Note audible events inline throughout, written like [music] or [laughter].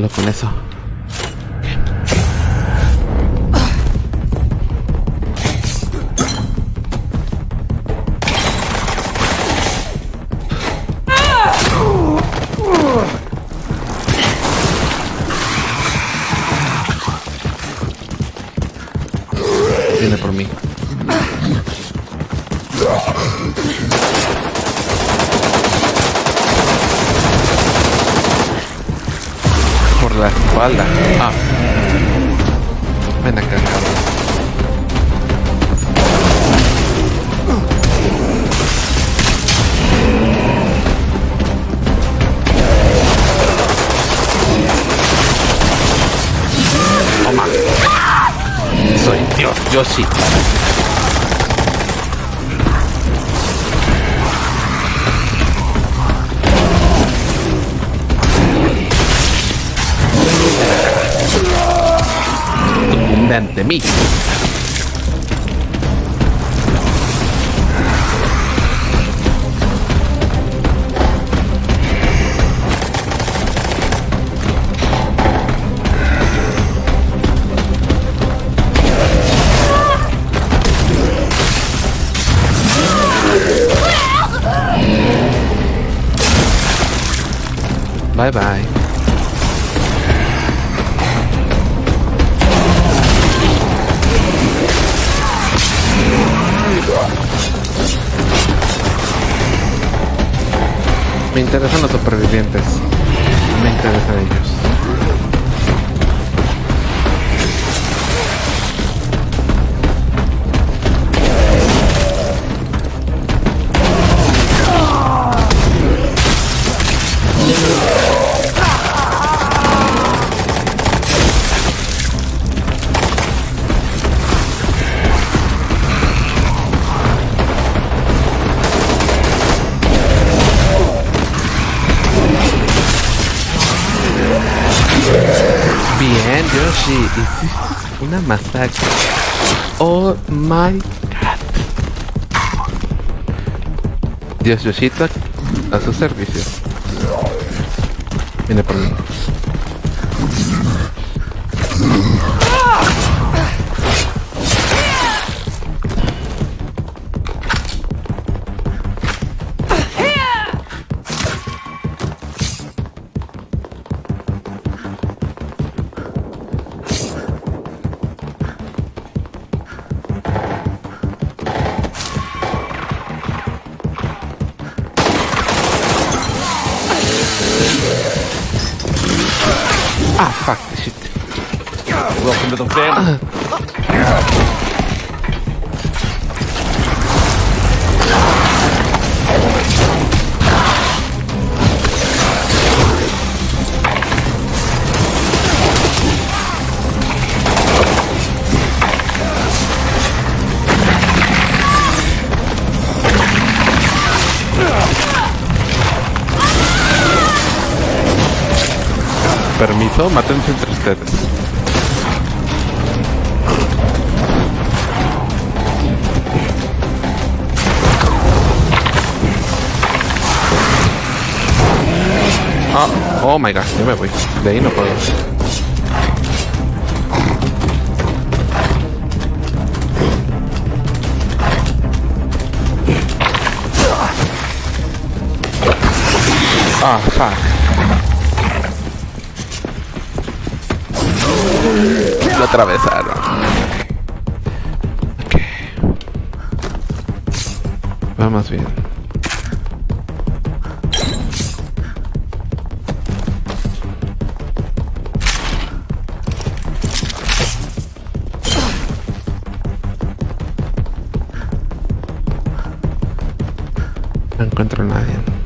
Solo con eso. Viene por mí. La espalda. Ah. Ven acá, cabrón. Toma. Soy Dios, yo sí. than the meat. Bye-bye. Me interesan los supervivientes. Me interesan ellos. Yoshi, hiciste [laughs] una masacre. Oh my god. Dios Yoshito a su servicio. Viene por mí. Ah, fuck, shit. Welcome to the family. [laughs] Permiso, mátense entre ustedes. Ah, oh my god, yo me voy. De ahí no puedo. Ah, fuck. Atravesaron. Vamos bien. No encuentro a nadie.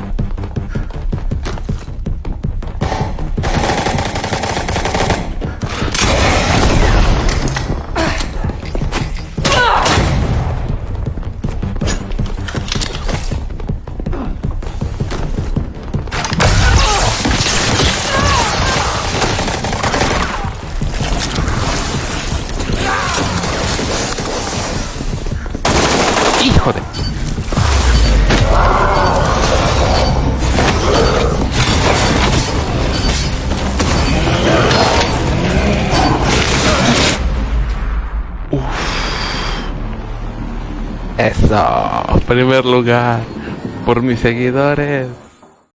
Eso, primer lugar. Por mis seguidores.